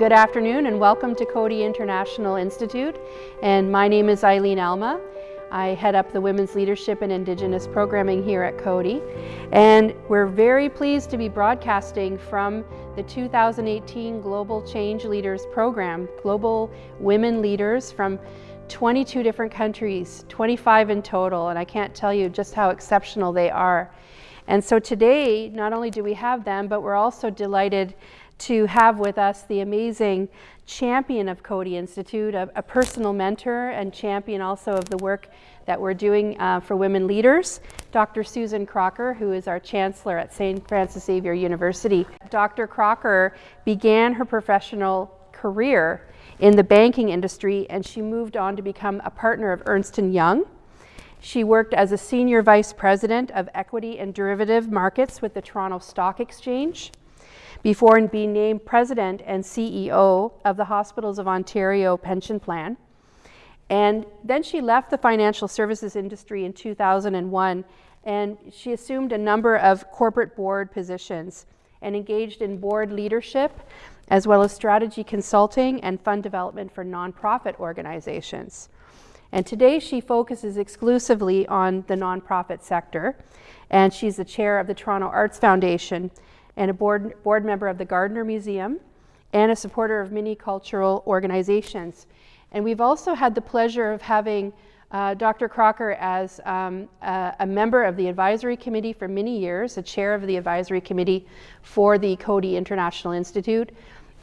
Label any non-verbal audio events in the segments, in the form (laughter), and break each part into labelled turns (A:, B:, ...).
A: good afternoon and welcome to Coady International Institute. And my name is Eileen Alma. I head up the Women's Leadership and Indigenous Programming here at Coady. And we're very pleased to be broadcasting from the 2018 Global Change Leaders Program, Global Women Leaders from 22 different countries, 25 in total, and I can't tell you just how exceptional they are. And so today, not only do we have them, but we're also delighted to have with us the amazing champion of Coady Institute, a, a personal mentor and champion also of the work that we're doing uh, for women leaders, Dr. Susan Crocker, who is our chancellor at St. Francis Xavier University. Dr. Crocker began her professional career in the banking industry and she moved on to become a partner of Ernst & Young. She worked as a senior vice president of equity and derivative markets with the Toronto Stock Exchange before being named president and CEO of the Hospitals of Ontario pension plan. And then she left the financial services industry in 2001 and she assumed a number of corporate board positions and engaged in board leadership as well as strategy consulting and fund development for nonprofit organizations. And today she focuses exclusively on the nonprofit sector and she's the chair of the Toronto Arts Foundation and a board, board member of the Gardiner Museum and a supporter of many cultural organizations. And we've also had the pleasure of having uh, Dr. Crocker as um, a, a, member of the advisory committee for many years, a chair of the advisory committee for the Coady International Institute.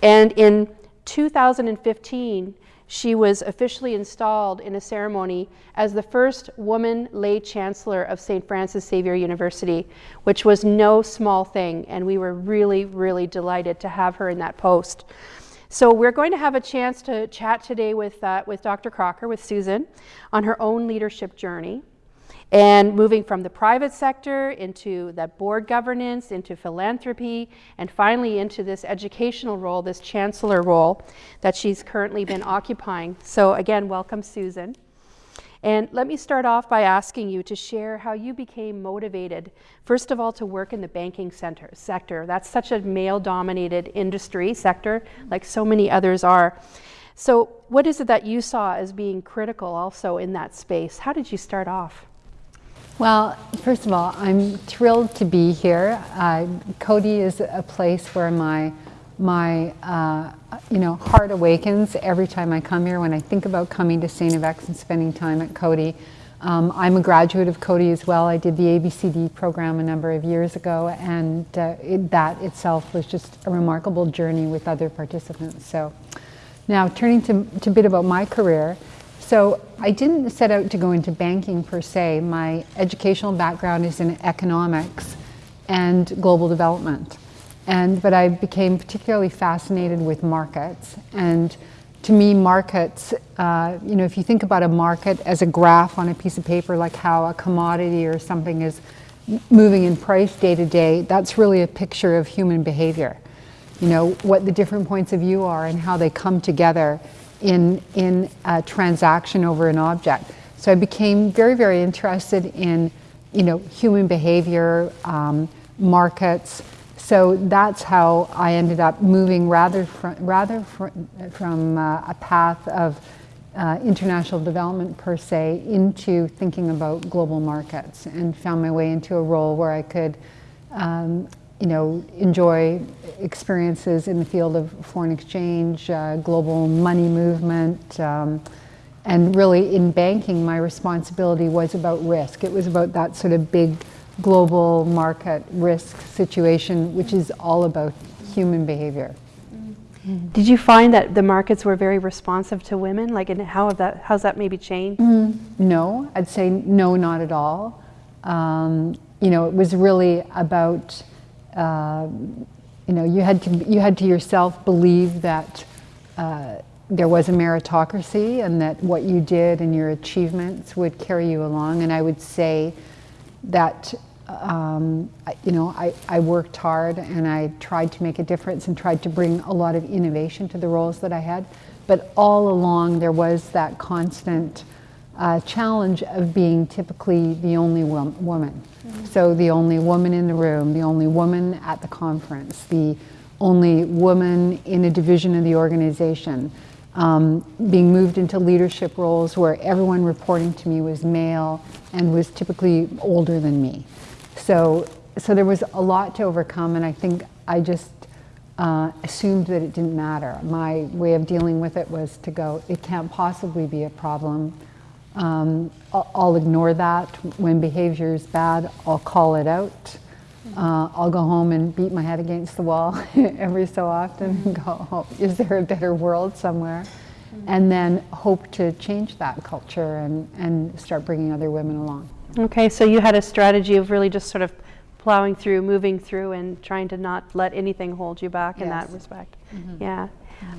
A: And in 2015, she was officially installed in a ceremony as the first woman lay chancellor of St. Francis Xavier University, which was no small thing, and we were really, really delighted to have her in that post. So we're going to have a chance to chat today with, uh, with Dr. Crocker, with Susan, on her own leadership journey and moving from the private sector into that board governance, into philanthropy, and finally into this educational role, this chancellor role that she's currently been occupying. So again, welcome Susan. And let me start off by asking you to share how you became motivated, first of all, to work in the banking center, sector. That's such a male-dominated industry sector, like so many others are. So what is it that you saw as being critical also in that space? How did you start off?
B: Well, first of all, I'm thrilled to be here. Uh, Coady is a place where my my uh, you know heart awakens every time I come here. When I think about coming to St. FX and spending time at Coady, um, I'm a graduate of Coady as well. I did the ABCD program a number of years ago, and uh, it, that itself was just a remarkable journey with other participants. So, now turning to, to a bit about my career. So I didn't set out to go into banking per se. My educational background is in economics and global development. And, but I became particularly fascinated with markets. And to me, markets, uh, you know, if you think about a market as a graph on a piece of paper, like how a commodity or something is moving in price day to day, that's really a picture of human behavior. You know, what the different points of view are and how they come together in, in a transaction over an object. So I became very, very interested in you know, human behavior, um, markets. So that's how I ended up moving rather from, rather fr from uh, a path of uh, international development per se into thinking about global markets and found my way into a role where I could um, you know, enjoy experiences in the field of foreign exchange, uh, global money movement, um, and really in banking, my responsibility was about risk. It was about that sort of big global market risk situation, which is all about human behavior.
A: Did you find that the markets were very responsive to women? Like, and how have that, how's that maybe changed? Mm,
B: no, I'd say no, not at all. Um, you know, it was really about you know, you had to you had to yourself believe that uh, there was a meritocracy and that what you did and your achievements would carry you along. And I would say that um, you know I, I worked hard and I tried to make a difference and tried to bring a lot of innovation to the roles that I had. But all along there was that constant uh, challenge of being typically the only woman. Mm -hmm. So the only woman in the room, the only woman at the conference, the only woman in a division of the organization, um, being moved into leadership roles where everyone reporting to me was male and was typically older than me. So, so there was a lot to overcome, and I think I just uh, assumed that it didn't matter. My way of dealing with it was to go, it can't possibly be a problem. Um, I'll, I'll, ignore that. When behavior is bad, I'll call it out. Uh, I'll go home and beat my head against the wall (laughs) every so often and go, oh, is there a better world somewhere? And then hope to change that culture and, and start bringing other women along.
A: Okay, so you had a strategy of really just sort of plowing through, moving through, and trying to not let anything hold you back yes. in that respect. Mm -hmm. Yeah.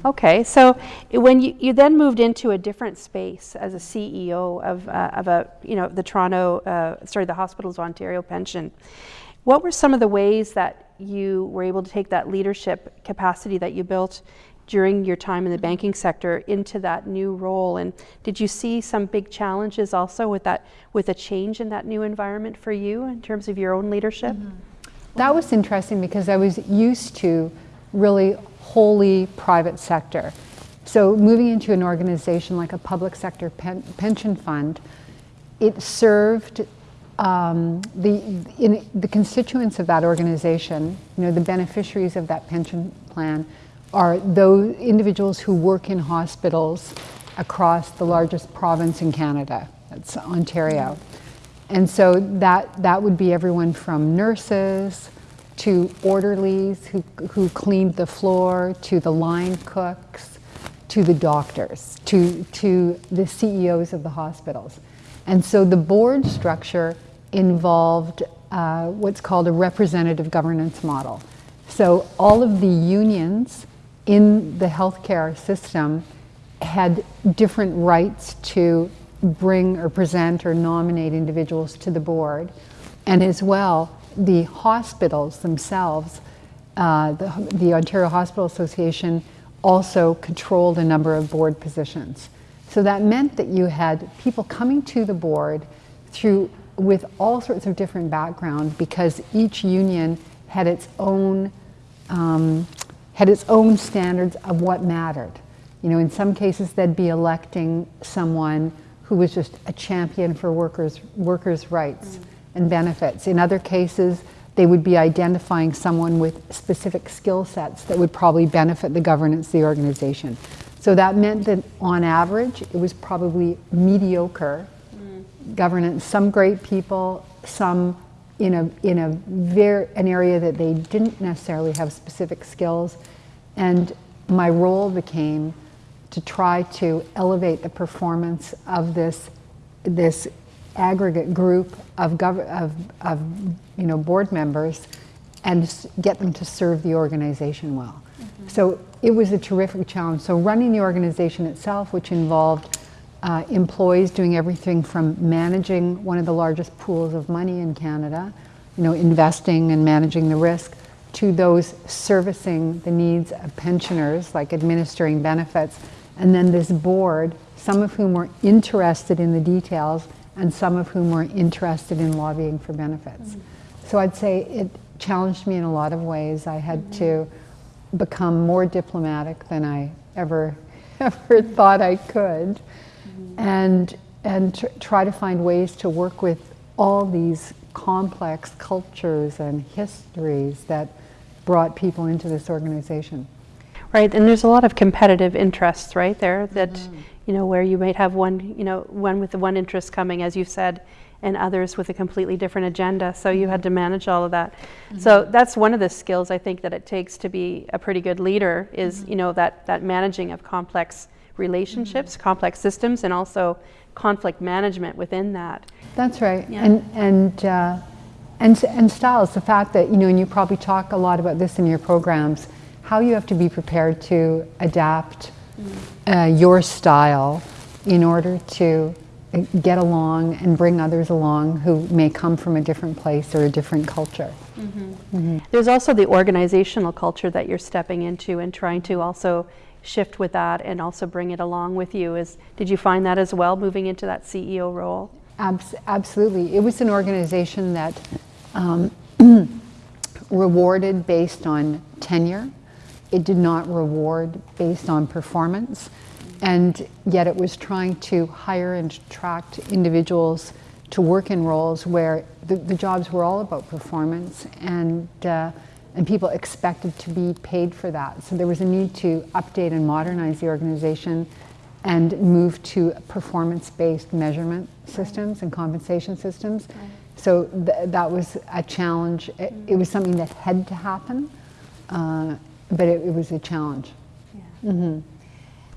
A: Okay, so when you, you then moved into a different space as a CEO of, uh, of a, you know, the Toronto, uh, sorry, the Hospitals of Ontario Pension, what were some of the ways that you were able to take that leadership capacity that you built during your time in the banking sector into that new role? And did you see some big challenges also with that, with a change in that new environment for you in terms of your own leadership? Mm -hmm.
B: That was interesting because I was used to really wholly private sector. So moving into an organization like a public sector pen, pension fund, it served um, the, in, the constituents of that organization, you know, the beneficiaries of that pension plan are those individuals who work in hospitals across the largest province in Canada, that's Ontario. And so that, that would be everyone from nurses, to orderlies who, who cleaned the floor, to the line cooks, to the doctors, to, to the CEOs of the hospitals. And so the board structure involved uh, what's called a representative governance model. So all of the unions in the healthcare system had different rights to bring or present or nominate individuals to the board. And as well, the hospitals themselves, uh, the, the, Ontario Hospital Association also controlled a number of board positions. So that meant that you had people coming to the board through with all sorts of different background because each union had its own um, had its own standards of what mattered. You know, in some cases they'd be electing someone who was just a champion for workers workers' rights. Mm and benefits. In other cases, they would be identifying someone with specific skill sets that would probably benefit the governance of the organization. So that meant that on average, it was probably mediocre mm. governance, some great people, some in a, in a very, an area that they didn't necessarily have specific skills. And my role became to try to elevate the performance of this, this aggregate group of, of, of you know, board members and get them to serve the organization well. Mm -hmm. So it was a terrific challenge. So running the organization itself, which involved uh, employees doing everything from managing one of the largest pools of money in Canada, you know, investing and managing the risk, to those servicing the needs of pensioners, like administering benefits, and then this board, some of whom were interested in the details and some of whom were interested in lobbying for benefits. Mm -hmm. So I'd say it challenged me in a lot of ways. I had mm -hmm. to become more diplomatic than I ever, (laughs) ever thought I could, mm -hmm. and, and tr try to find ways to work with all these complex cultures and histories that brought people into this organization.
A: Right, and there's a lot of competitive interests right there that mm -hmm you know, where you might have one, you know, one with the one interest coming, as you said, and others with a completely different agenda. So you had to manage all of that. Mm -hmm. So that's one of the skills I think that it takes to be a pretty good leader is, mm -hmm. you know, that, that managing of complex relationships, mm -hmm. complex systems, and also conflict management within that.
B: That's right. Yeah. And, and, uh, and, and styles, the fact that, you know, and you probably talk a lot about this in your programs, how you have to be prepared to adapt uh, your style in order to get along and bring others along who may come from a different place or a different culture. Mm -hmm.
A: Mm -hmm. There's also the organizational culture that you're stepping into and trying to also shift with that and also bring it along with you. Is Did you find that as well, moving into that CEO role?
B: Abs absolutely. It was an organization that um, (clears throat) rewarded based on tenure it did not reward based on performance. And yet it was trying to hire and attract individuals to work in roles where the, the jobs were all about performance and, uh, and people expected to be paid for that. So there was a need to update and modernize the organization and move to performance-based measurement systems and compensation systems. Right. So th that was a challenge. It, it, was something that had to happen, uh, but it, it, was a challenge. Yeah. Mm -hmm.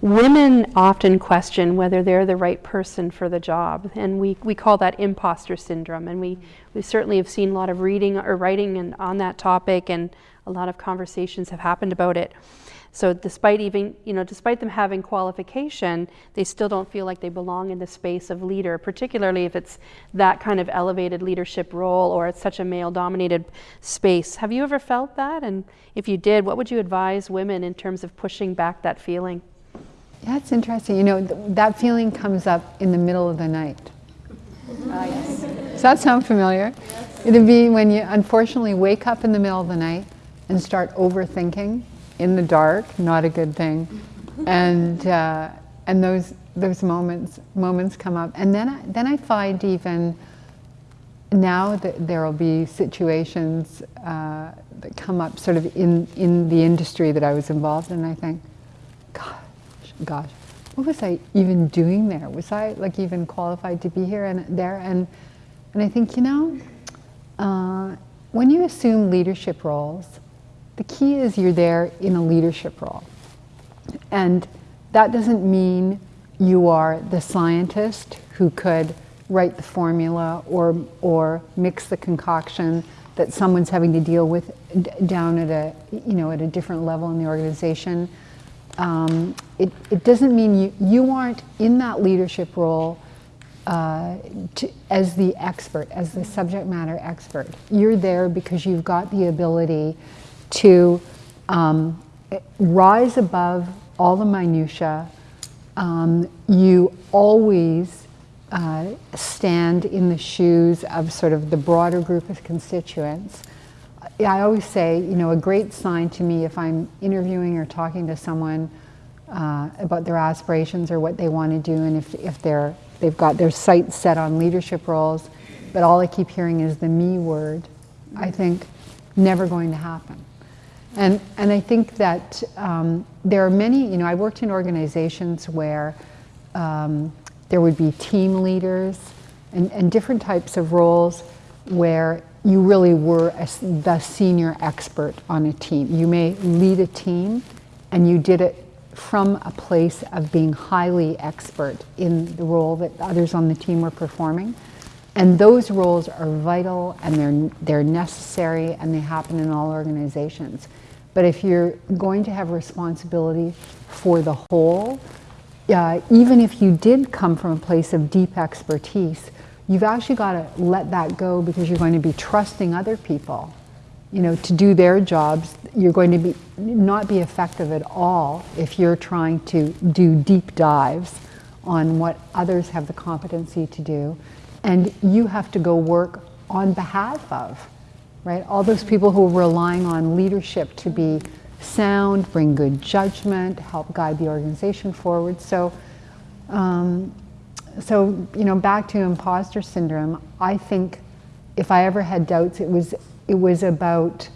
A: Women often question whether they're the right person for the job, and we, we call that imposter syndrome. And we, we certainly have seen a lot of reading or writing and, on that topic, and a lot of conversations have happened about it. So despite even, you know, despite them having qualification, they still don't feel like they belong in the space of leader, particularly if it's that kind of elevated leadership role or it's such a male dominated space. Have you ever felt that? And if you did, what would you advise women in terms of pushing back that feeling?
B: That's interesting. You know, th that feeling comes up in the middle of the night.
A: Ah, yes.
B: Does that sound familiar? Yes. It'd be when you unfortunately wake up in the middle of the night and start overthinking in the dark, not a good thing. And, uh, and those, those moments, moments come up. And then I, then I find even now that there will be situations uh, that come up sort of in, in the industry that I was involved in, I think, gosh, gosh, what was I even doing there? Was I like even qualified to be here and there? And, and I think, you know, uh, when you assume leadership roles, the key is you're there in a leadership role. And that doesn't mean you are the scientist who could write the formula or, or mix the concoction that someone's having to deal with down at a, you know, at a different level in the organization. Um, it, it doesn't mean you, you aren't in that leadership role uh, to, as the expert, as the subject matter expert. You're there because you've got the ability to um, rise above all the minutiae. Um, you always uh, stand in the shoes of sort of the broader group of constituents. I always say, you know, a great sign to me if I'm interviewing or talking to someone uh, about their aspirations or what they want to do and if, if they're, they've got their sights set on leadership roles, but all I keep hearing is the me word, I think never going to happen. And, and I think that um, there are many, you know, I worked in organizations where um, there would be team leaders and, and, different types of roles where you really were a, the senior expert on a team. You may lead a team and you did it from a place of being highly expert in the role that others on the team were performing. And those roles are vital and they're, they're necessary and they happen in all organizations. But if you're going to have responsibility for the whole, uh, even if you did come from a place of deep expertise, you've actually got to let that go because you're going to be trusting other people you know, to do their jobs, you're going to be not be effective at all if you're trying to do deep dives on what others have the competency to do. And you have to go work on behalf of right? All those people who are relying on leadership to be sound, bring good judgment, help guide the organization forward. So, um, so you know, back to imposter syndrome, I think if I ever had doubts, it was it was about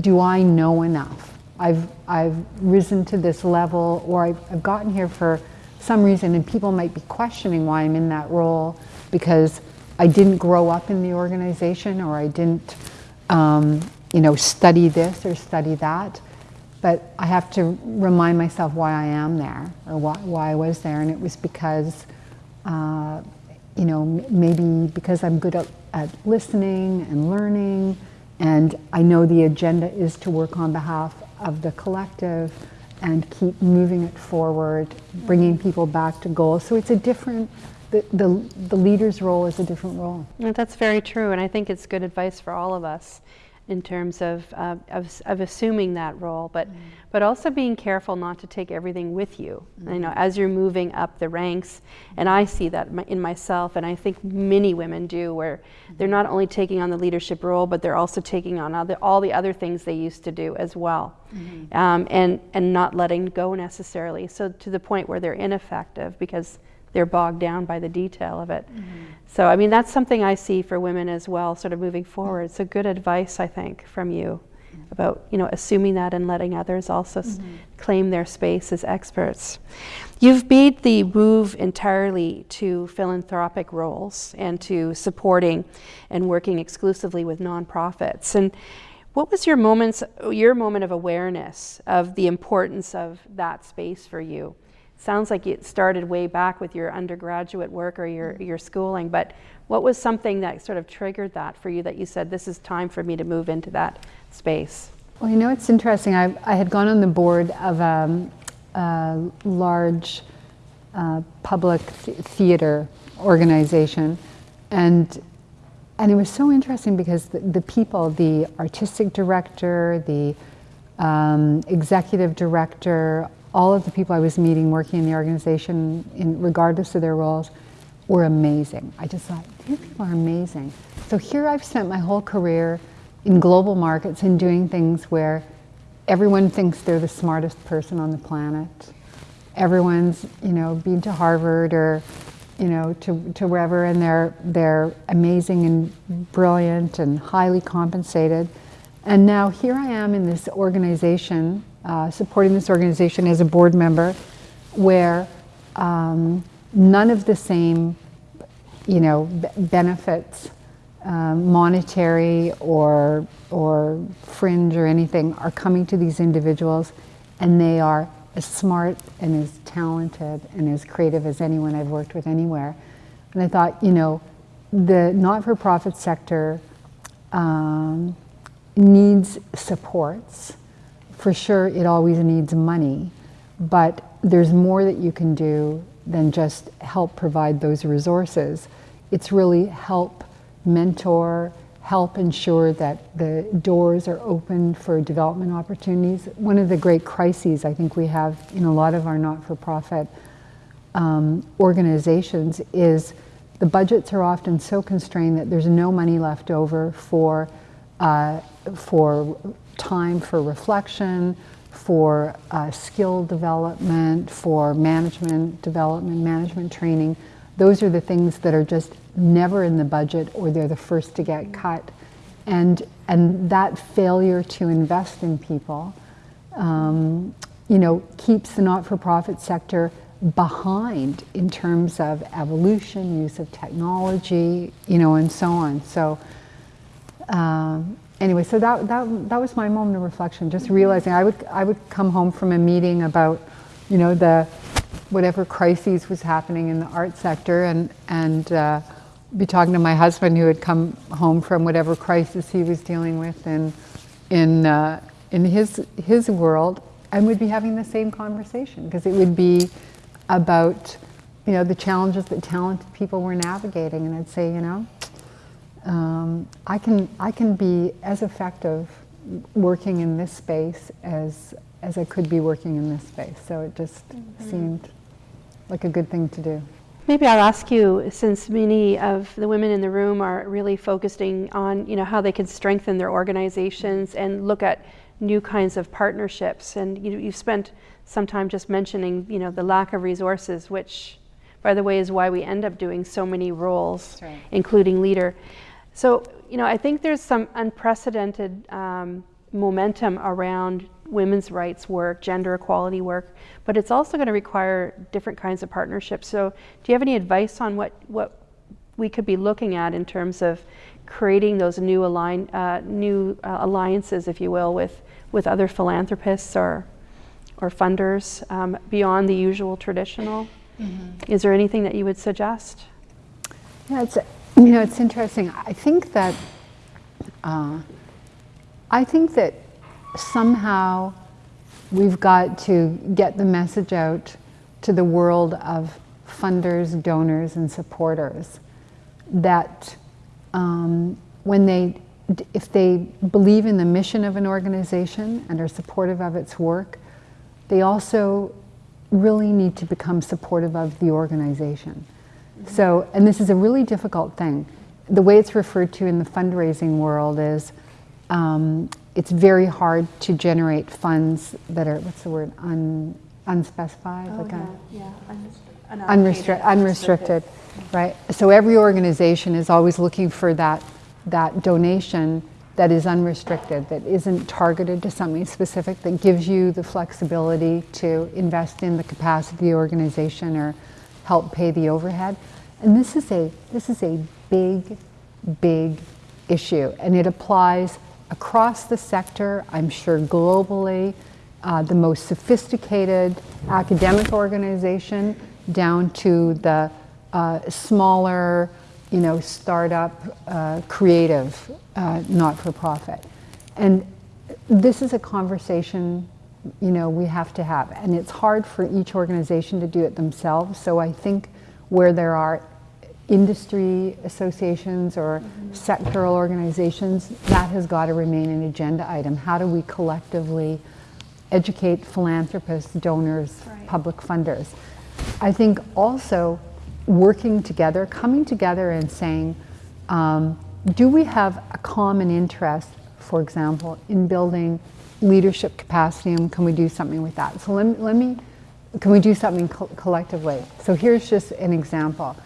B: do I know enough? I've I've risen to this level, or I've, I've gotten here for some reason, and people might be questioning why I'm in that role because I didn't grow up in the organization, or I didn't um, you know, study this or study that. But I have to remind myself why I am there or why, why I was there. And it was because, uh, you know, maybe because I'm good at, at listening and learning. And I know the agenda is to work on behalf of the collective and keep moving it forward, bringing people back to goals. So it's a different the, the, the leader's role is a different role.
A: That's very true, and I think it's good advice for all of us. in terms of, uh, of, of, assuming that role, but, mm. but also being careful not to take everything with you. Mm. You know, as you're moving up the ranks, and I see that in myself, and I think many women do, where they're not only taking on the leadership role, but they're also taking on other, all the other things they used to do as well, mm-hmm. um, and, and not letting go necessarily. So to the point where they're ineffective because they're bogged down by the detail of it. Mm-hmm. So, I mean, that's something I see for women as well, sort of moving forward. So, good advice, I think, from you about, you know, assuming that and letting others also mm-hmm. s- claim their space as experts. You've made the move entirely to philanthropic roles and to supporting and working exclusively with nonprofits. And what was your moments, your moment of awareness of the importance of that space for you? Sounds like it started way back with your undergraduate work or your, your schooling, but what was something that sort of triggered that for you that you said, this is time for me to move into that space?
B: Well, you know, it's interesting. I, I had gone on the board of um, a large uh, public th- theater organization, and and it was so interesting because the, the people, the artistic director, the um, executive director, all of the people I was meeting working in the organization, in, regardless of their roles, were amazing. I just thought, these people are amazing. So here I've spent my whole career in global markets and doing things where everyone thinks they're the smartest person on the planet. Everyone's, you know, been to Harvard or, you know, to, to wherever, and they're, they're amazing and brilliant and highly compensated. And now here I am in this organization uh, supporting this organization as a board member where um, none of the same you know benefits um, monetary or or fringe or anything are coming to these individuals and they are as smart and as talented and as creative as anyone I've worked with anywhere. And I thought you know the not-for-profit sector um, needs supports for sure it always needs money, but there's more that you can do than just help provide those resources. It's really help mentor, help ensure that the doors are open for development opportunities. One of the great crises I think we have in a lot of our not-for-profit um, organizations is the budgets are often so constrained that there's no money left over for uh, for time for reflection, for uh, skill development, for management development, management training. Those are the things that are just never in the budget or they're the first to get cut. And, and that failure to invest in people, um, you know, keeps the not-for-profit sector behind in terms of evolution, use of technology, you know, and so on. So um, anyway, so that, that, that was my moment of reflection, just realizing I would, I would come home from a meeting about, you know, the, whatever crises was happening in the art sector and, and uh, be talking to my husband who had come home from whatever crisis he was dealing with in, in, uh, in his, his world and we'd be having the same conversation because it would be about, you know, the challenges that talented people were navigating and I'd say, you know, um, I can I can be as effective working in this space as as I could be working in this space. So it just mm-hmm. seemed like a good thing to do.
A: Maybe I'll ask you, since many of the women in the room are really focusing on, you know, how they can strengthen their organizations and look at new kinds of partnerships. And you, you've spent some time just mentioning, you know, the lack of resources, which, by the way, is why we end up doing so many roles, right. including leader. So, you know, I think there's some unprecedented um, momentum around women's rights work, gender equality work, but it's also going to require different kinds of partnerships. So, do you have any advice on what, what we could be looking at in terms of creating those new, align, uh, new uh, alliances, if you will, with, with other philanthropists or, or funders um, beyond the usual traditional? Mm-hmm. Is there anything that you would suggest?
B: Yeah, it's you know, it's interesting. I think that uh, I think that somehow we've got to get the message out to the world of funders, donors, and supporters that um, when they if they believe in the mission of an organization and are supportive of its work, they also really need to become supportive of the organization. So, and this is a really difficult thing. The way it's referred to in the fundraising world is um, it's very hard to generate funds that are, what's the word, Un, unspecified?
A: Oh,
B: like a-
A: yeah,
B: Unrestricted, unrestricted, right? So every organization is always looking for that, that donation that is unrestricted, that isn't targeted to something specific, that gives you the flexibility to invest in the capacity of the organization or help pay the overhead. And this is a, this is a big, big issue, and it applies across the sector, I'm sure globally, uh, the most sophisticated academic organization down to the uh, smaller, you know, startup, uh, creative, uh, not-for-profit. And this is a conversation, you know, we have to have. And it's hard for each organization to do it themselves. So I think where there are industry associations or sectoral organizations, that has got to remain an agenda item. How do we collectively educate philanthropists, donors,
A: Right.
B: public funders? I think also working together, coming together and saying, um, do we have a common interest, for example, in building leadership capacity and can we do something with that? So let me, let me can we do something co- collectively? So here's just an example.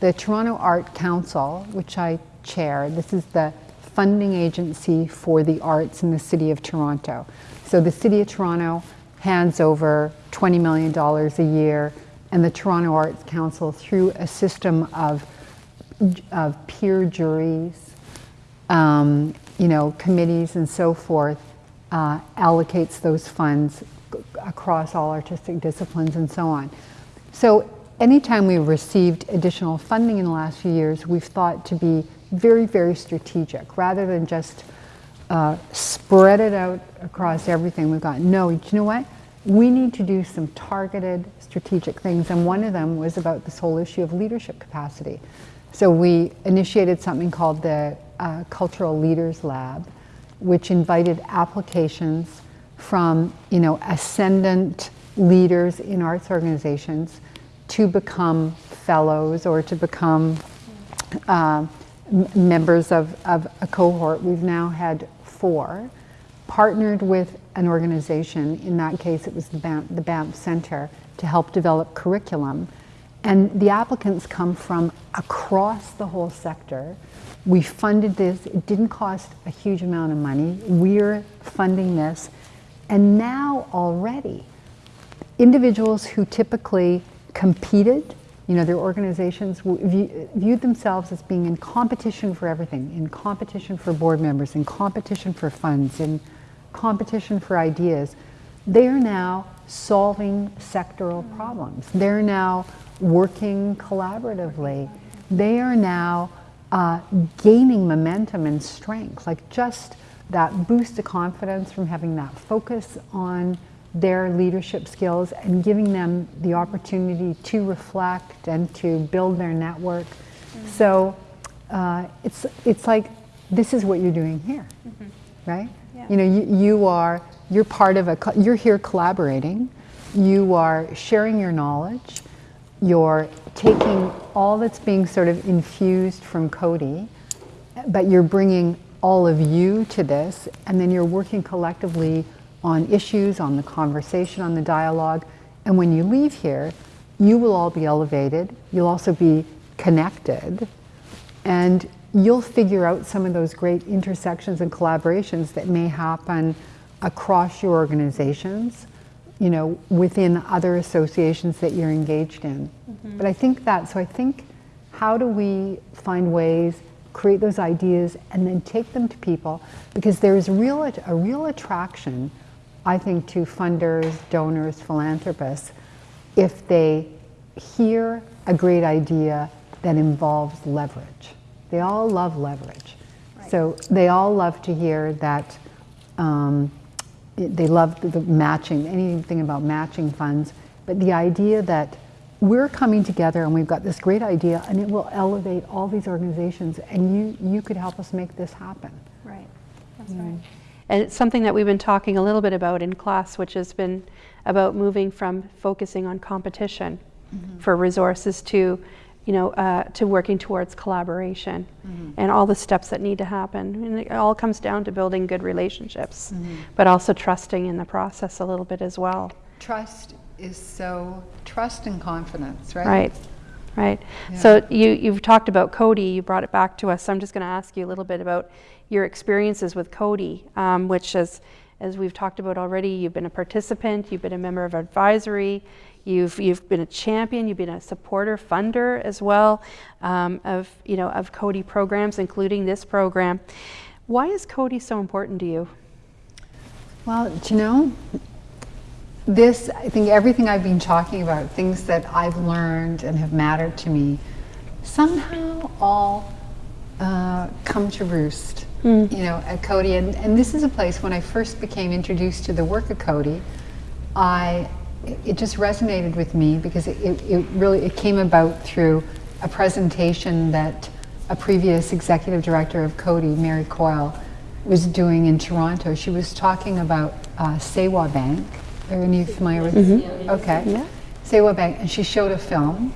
B: The Toronto Art Council, which I chair, this is the funding agency for the arts in the City of Toronto. So the City of Toronto hands over $20 million a year, and the Toronto Arts Council, through a system of, of peer juries, um, you know, committees and so forth, uh, allocates those funds across all artistic disciplines and so on. So anytime we've received additional funding in the last few years, we've thought to be very, very strategic, rather than just uh, spread it out across everything we've got. No, you know what? We need to do some targeted strategic things, and one of them was about this whole issue of leadership capacity. So we initiated something called the uh, Cultural Leaders Lab, which invited applications from, you know, ascendant leaders in arts organizations to become fellows or to become uh, members of, of a cohort. We've now had four, partnered with an organization, in that case it was the Banff, the Center, to help develop curriculum. And the applicants come from across the whole sector. We funded this, it didn't cost a huge amount of money. We're funding this. And now already, individuals who typically competed, you know, their organizations view, viewed themselves as being in competition for everything, in competition for board members, in competition for funds, in competition for ideas. They are now solving sectoral problems. They're now working collaboratively. They are now uh, gaining momentum and strength, like just that boost of confidence from having that focus on their leadership skills and giving them the opportunity to reflect and to build their network. So uh, it's, it's like this is what you're doing here, right?
A: Yeah.
B: You know, you, you are, you're part of a, you're here collaborating, you are sharing your knowledge, you're taking all that's being sort of infused from Coady, but you're bringing all of you to this, and then you're working collectively on issues, on the conversation, on the dialogue. And when you leave here, you will all be elevated. You'll also be connected. And you'll figure out some of those great intersections and collaborations that may happen across your organizations, you know, within other associations that you're engaged in. But I think that, so I think, how do we find ways, create those ideas, and then take them to people? Because there's real, a real attraction, I think, to funders, donors, philanthropists, if they hear a great idea that involves leverage. They all love leverage. So they all love to hear that um, they love the, matching, anything about matching funds, but the idea that we're coming together and we've got this great idea and it will elevate all these organizations and you, you could help us make this happen.
A: Right, that's right. And it's something that we've been talking a little bit about in class, which has been about moving from focusing on competition mm-hmm. for resources to, you know, uh, to working towards collaboration and all the steps that need to happen. And it all comes down to building good relationships, but also trusting in the process a little bit as well.
B: Trust is so, trust and confidence, right?
A: Right, right. So you, you've talked about Coady, you brought it back to us. So I'm just going to ask you a little bit about your experiences with Coady, um, which is, as we've talked about already, you've been a participant, you've been a member of advisory, you've, you've been a champion, you've been a supporter, funder as well um, of, you know, of Coady programs, including this program. Why is Coady so important to you?
B: Well, you know, this, I think everything I've been talking about, things that I've learned and have mattered to me, somehow all uh, come to roost, you know, at Coady. And, and this is a place, when I first became introduced to the work of Coady, I, it just resonated with me because it, it, it really, it came about through a presentation that a previous executive director of Coady, Mary Coyle, was doing in Toronto. She was talking about uh, Sewa Bank. Are any of you familiar with it? Okay.
A: Yeah.
B: Sewa Bank, and she showed a film.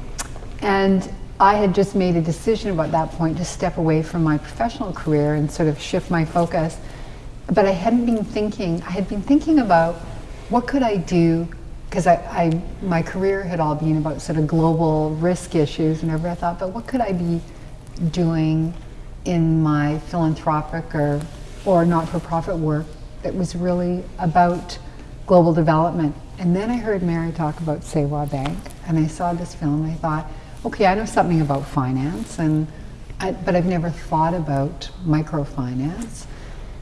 B: And I had just made a decision about that point to step away from my professional career and sort of shift my focus. But I hadn't been thinking, I had been thinking about what could I do, because I, I, my career had all been about sort of global risk issues and everything. I thought, but what could I be doing in my philanthropic or, or not-for-profit work that was really about global development. And then I heard Mary talk about Sewa Bank, and I saw this film, and I thought, okay, I know something about finance, and I, but I've never thought about microfinance.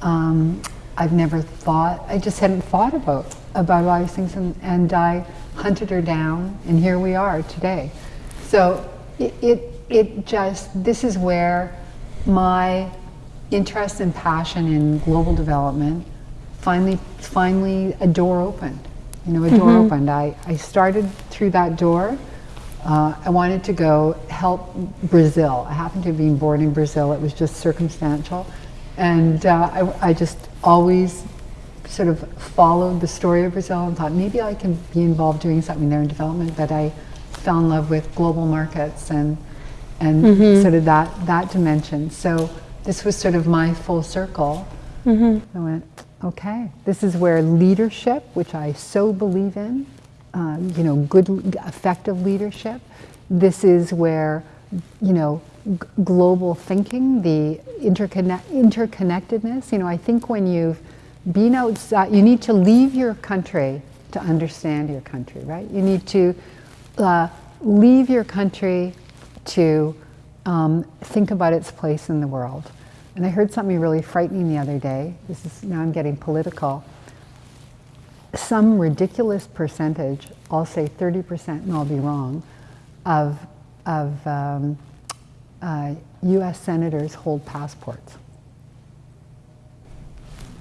B: Um, I've never thought, I just hadn't thought about, about all these things, and, and I hunted her down, and here we are today. So it, it, it just, this is where my interest and passion in global development finally, finally a door opened. You know, a door opened. I, I started through that door. Uh, I wanted to go help Brazil. I happened to have been born in Brazil. It was just circumstantial. And uh, I, I just always sort of followed the story of Brazil and thought maybe I can be involved doing something there in development. But I fell in love with global markets and and sort of that that dimension. So this was sort of my full circle. I went, okay, this is where leadership, which I so believe in, uh, you know, good, effective leadership. This is where, you know, global thinking, the interconnect, interconnectedness. You know, I think when you've been outside, you need to leave your country to understand your country, right? You need to uh, leave your country to um, think about its place in the world. And I heard something really frightening the other day. This is now I'm getting political. Some ridiculous percentage, I'll say 30%, and I'll be wrong, of, of um, uh, US senators hold passports.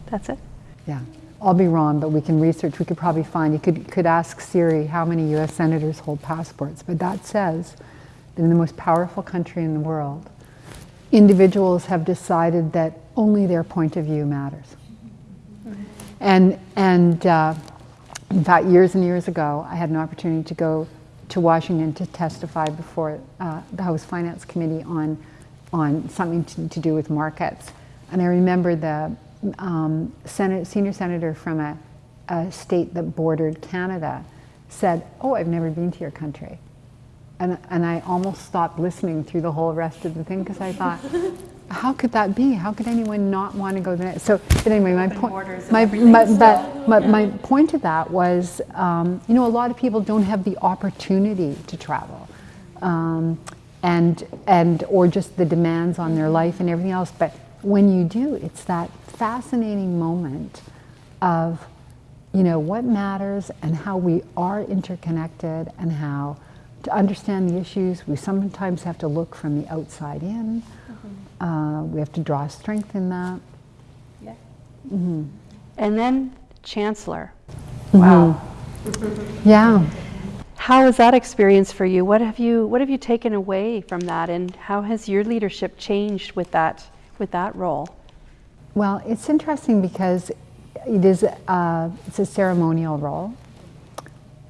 A: That's it?
B: Yeah, I'll be wrong, but we can research. We could probably find. You could could ask Siri how many U.S. senators hold passports. But that says that in the most powerful country in the world, individuals have decided that only their point of view matters. And and uh, in fact, years and years ago, I had an opportunity to go to Washington to testify before uh, the House Finance Committee on on something to, to do with markets. And I remember the um, Senate, senior senator from a, a state that bordered Canada said, "Oh, I've never been to your country," and and I almost stopped listening through the whole rest of the thing because I thought. (laughs) How could that be? How could anyone not want to go there? So, but anyway, my point, my, my, but, my, my point to that was, um, you know, a lot of people don't have the opportunity to travel, um, and and or just the demands on their life and everything else. But when you do, it's that fascinating moment of, you know, what matters and how we are interconnected and how to understand the issues we sometimes have to look from the outside in. Mm-hmm. Uh, we have to draw strength in that.
A: Yeah. Mm-hmm. And then Chancellor. Mm-hmm. Wow. (laughs)
B: Yeah.
A: how was that experience for you? What have you What have you taken away from that, and how has your leadership changed with that with that role?
B: Well, it's interesting because it is uh, it's a ceremonial role.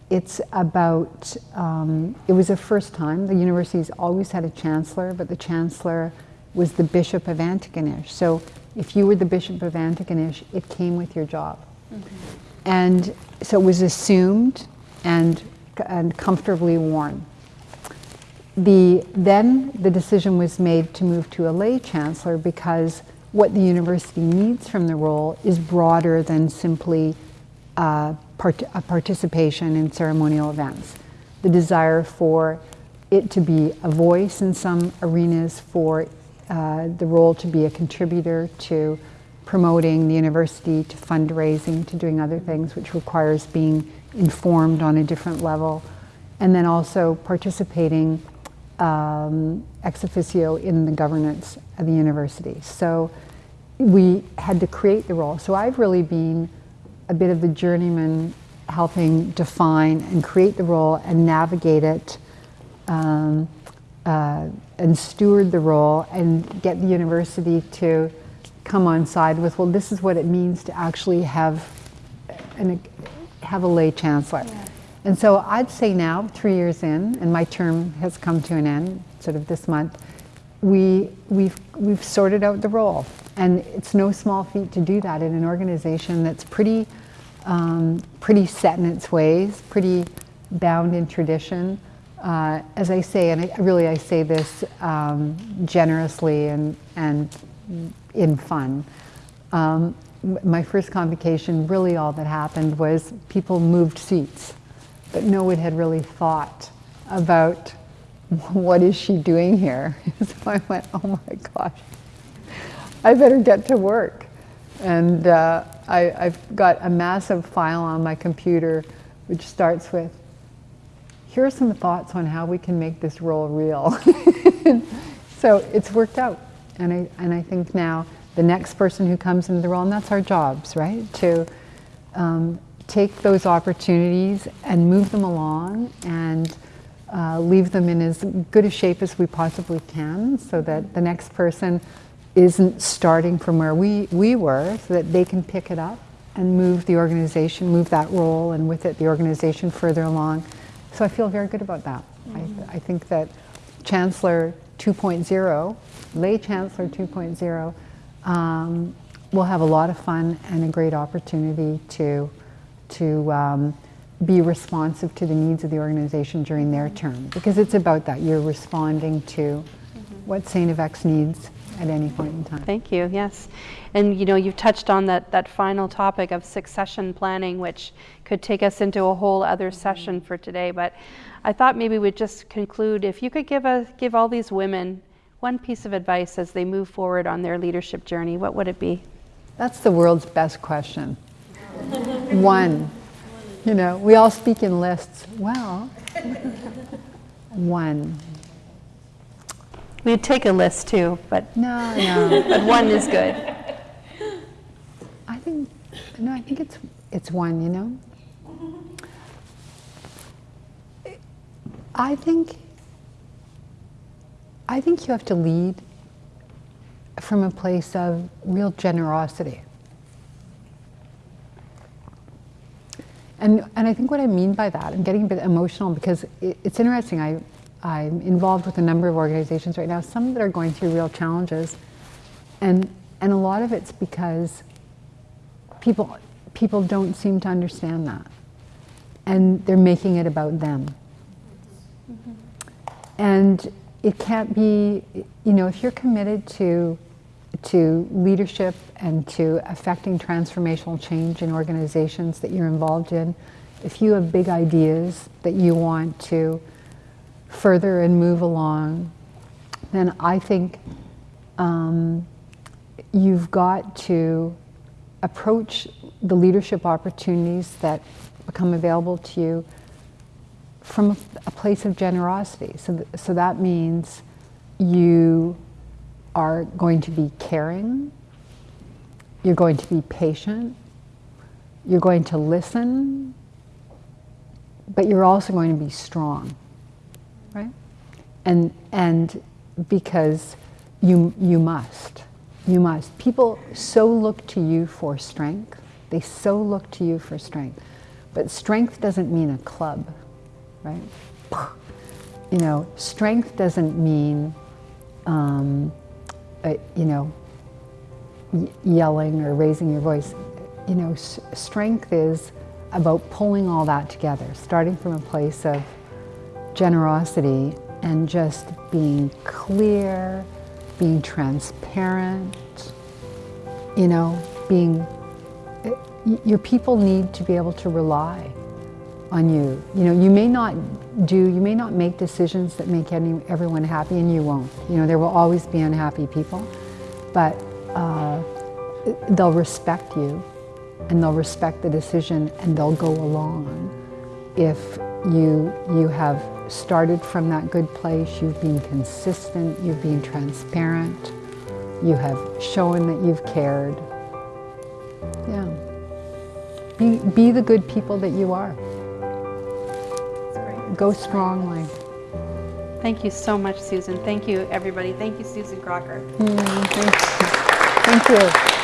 B: It's about um, it was the first time the university's always had a chancellor, but the chancellor was the bishop of Antigonish. So if you were the bishop of Antigonish, it came with your job, mm-hmm. and so it was assumed and and comfortably worn. The, then the decision was made to move to a lay chancellor because what the university needs from the role is broader than simply uh, part participation in ceremonial events. The desire for it to be a voice in some arenas, for uh, the role to be a contributor to promoting the university, to fundraising, to doing other things, which requires being informed on a different level, and then also participating um, ex officio in the governance of the university. So we had to create the role. So I've really been a bit of the journeyman helping define and create the role and navigate it um, uh, and steward the role and get the university to come on side with, well, this is what it means to actually have an, have a lay chancellor. Yeah. And so I'd say now, three years in, and my term has come to an end sort of this month, we, we've, we've sorted out the role. And it's no small feat to do that in an organization that's pretty, um, pretty set in its ways, pretty bound in tradition. Uh, as I say, and I, really I say this um, generously and, and in fun, um, my first convocation, really all that happened was people moved seats, but no one had really thought about (laughs) what is she doing here? (laughs) so I went, oh my gosh, I better get to work. And uh, I, have got a massive file on my computer which starts with, here are some thoughts on how we can make this role real. (laughs) so it's worked out. And I, and I think now the next person who comes into the role, and that's our jobs, right? To um, take those opportunities and move them along and uh, leave them in as good a shape as we possibly can so that the next person isn't starting from where we, we were so that they can pick it up and move the organization, move that role, and with it the organization further along. So I feel very good about that. Mm-hmm. I, I think that Chancellor 2.0, lay Chancellor 2.0, um, we'll have a lot of fun and a great opportunity to, to um, be responsive to the needs of the organization during their term because it's about that. You're responding to mm-hmm. what St. FX needs at any point in time.
A: Thank you, yes. And you know, you've touched on that, that final topic of succession planning, which could take us into a whole other session for today. But I thought maybe we'd just conclude if you could give, a, give all these women one piece of advice as they move forward on their leadership journey, what would it be?
B: That's the world's best question. One. You know, we all speak in lists. Well, one.
A: We'd take a list too, but
B: no, no.
A: but one is good.
B: I think no, I think it's it's one, you know. I think I think you have to lead from a place of real generosity. And, and I think what I mean by that, I'm getting a bit emotional because it, it's interesting. I, I'm involved with a number of organizations right now, some that are going through real challenges. And, and a lot of it's because people, people don't seem to understand that. And they're making it about them. Mm-hmm. And it can't be, you know, if you're committed to, to leadership and to affecting transformational change in organizations that you're involved in, if you have big ideas that you want to further and move along, then I think um, you've got to approach the leadership opportunities that become available to you from a place of generosity. So, th- so that means you are going to be caring, you're going to be patient, you're going to listen but you're also going to be strong, right? And, and because you, you must, you must. People so look to you for strength. They so look to you for strength. But strength doesn't mean a club, right? You know, strength doesn't mean, um, uh, you know, yelling or raising your voice. You know, strength is about pulling all that together, starting from a place of generosity and just being clear, being transparent, you know, being, your people need to be able to rely on you. You know, you may not do, you may not make decisions that make any, everyone happy and you won't. You know, there will always be unhappy people, but uh, they'll respect you and they'll respect the decision and they'll go along if you, you have started from that good place, you've been consistent, you've been transparent, you have shown that you've cared. Yeah. Be, be the good people that you are. Go strongly.
A: Thank you so much, Susan. Thank you, everybody. Thank you, Susan Crocker.
B: Mm, thank you. Thank you.